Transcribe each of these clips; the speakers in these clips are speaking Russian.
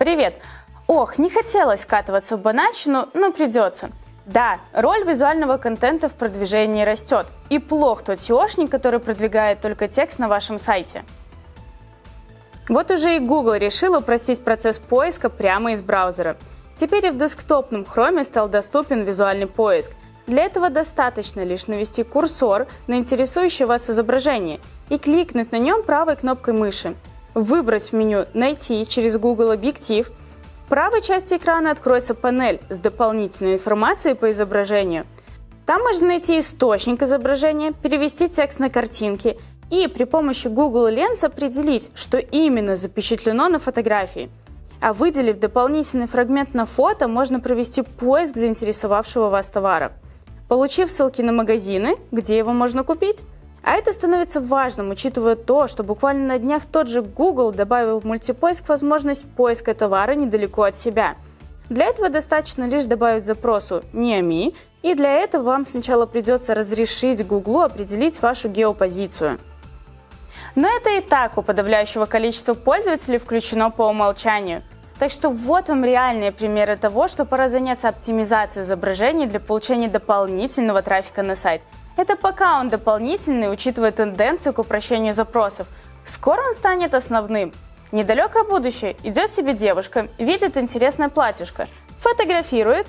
Привет! Ох, не хотелось скатываться в банальщину, но придется. Да, роль визуального контента в продвижении растет. И плох тот SEOшник, который продвигает только текст на вашем сайте. Вот уже и Google решил упростить процесс поиска прямо из браузера. Теперь и в десктопном Chrome стал доступен визуальный поиск. Для этого достаточно лишь навести курсор на интересующее вас изображение и кликнуть на нем правой кнопкой мыши. Выбрать в меню «Найти» через Google Объектив. В правой части экрана откроется панель с дополнительной информацией по изображению. Там можно найти источник изображения, перевести текст на картинки и при помощи Google Lens определить, что именно запечатлено на фотографии. А выделив дополнительный фрагмент на фото, можно провести поиск заинтересовавшего вас товара, получив ссылки на магазины, где его можно купить. А это становится важным, учитывая то, что буквально на днях тот же Google добавил в мультипоиск возможность поиска товара недалеко от себя. Для этого достаточно лишь добавить запросу «Неами», и для этого вам сначала придется разрешить Google определить вашу геопозицию. Но это и так у подавляющего количества пользователей включено по умолчанию. Так что вот вам реальные примеры того, что пора заняться оптимизацией изображений для получения дополнительного трафика на сайт. Это пока он дополнительный, учитывая тенденцию к упрощению запросов. Скоро он станет основным. Недалекое будущее идет себе девушка, видит интересное платьишко, фотографирует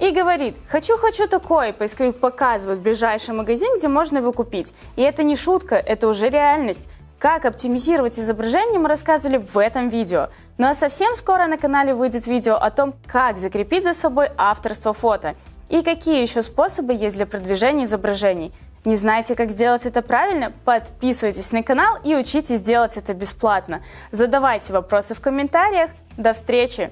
и говорит «хочу-хочу такое», поисковик показывает ближайший магазин, где можно его купить. И это не шутка, это уже реальность. Как оптимизировать изображение мы рассказывали в этом видео. Ну а совсем скоро на канале выйдет видео о том, как закрепить за собой авторство фото и какие еще способы есть для продвижения изображений. Не знаете, как сделать это правильно? Подписывайтесь на канал и учитесь делать это бесплатно. Задавайте вопросы в комментариях. До встречи!